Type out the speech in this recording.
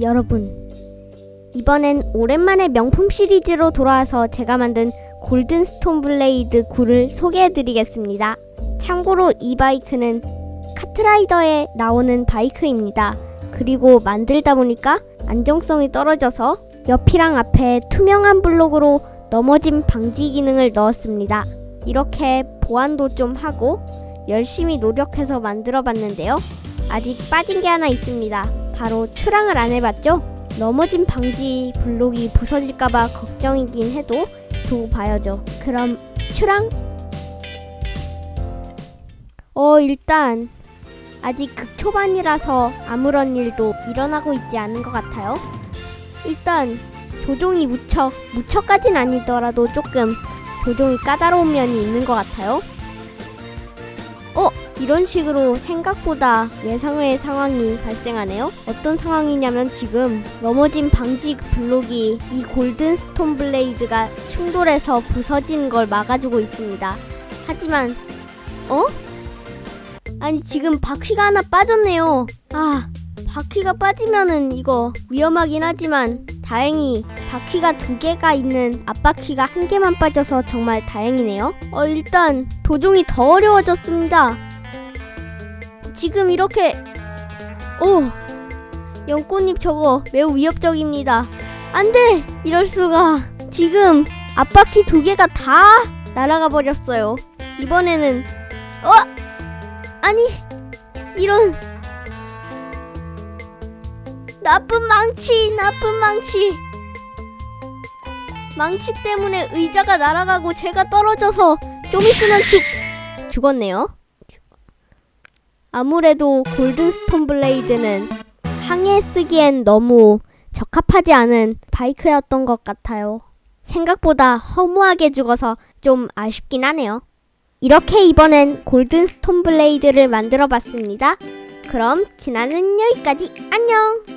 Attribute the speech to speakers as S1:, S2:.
S1: 여러분 이번엔 오랜만에 명품 시리즈로 돌아와서 제가 만든 골든 스톤 블레이드 9를 소개해드리겠습니다. 참고로 이 바이크는 카트라이더에 나오는 바이크입니다. 그리고 만들다 보니까 안정성이 떨어져서 옆이랑 앞에 투명한 블록으로 넘어짐 방지 기능을 넣었습니다. 이렇게 보완도 좀 하고 열심히 노력해서 만들어 봤는데요. 아직 빠진 게 하나 있습니다. 바로 출항을 안 해봤죠? 넘어짐 방지 블록이 부서질까봐 걱정이긴 해도 두고 봐야죠. 그럼 출항? 어, 일단 아직 극초반이라서 아무런 일도 일어나고 있지 않은 것 같아요. 일단 조종이 무척, 무척까진 아니더라도 조금 조종이 까다로운 면이 있는 것 같아요. 어? 이런 식으로 생각보다 예상외의 상황이 발생하네요. 어떤 상황이냐면 지금 넘어짐 방지 블록이 이 골든 스톤 블레이드가 충돌해서 부서지는 걸 막아주고 있습니다. 하지만 어? 아니 지금 바퀴가 하나 빠졌네요. 아 바퀴가 빠지면은 이거 위험하긴 하지만 다행히 바퀴가 두 개가 있는 앞바퀴가 한 개만 빠져서 정말 다행이네요. 어 일단 조종이 더 어려워졌습니다. 지금 이렇게 오 연꽃잎 저거 매우 위협적입니다. 안돼 이럴 수가 지금 앞바퀴 두 개가 다 날아가 버렸어요. 이번에는 어 아니 이런 나쁜 망치 나쁜 망치 망치 때문에 의자가 날아가고 제가 떨어져서 좀 있으면 죽 죽었네요. 아무래도 골든 스톤 블레이드는 항해 쓰기엔 너무 적합하지 않은 바이크였던 것 같아요. 생각보다 허무하게 죽어서 좀 아쉽긴 하네요. 이렇게 이번엔 골든 스톤 블레이드를 만들어 봤습니다. 그럼 지나는 여기까지 안녕!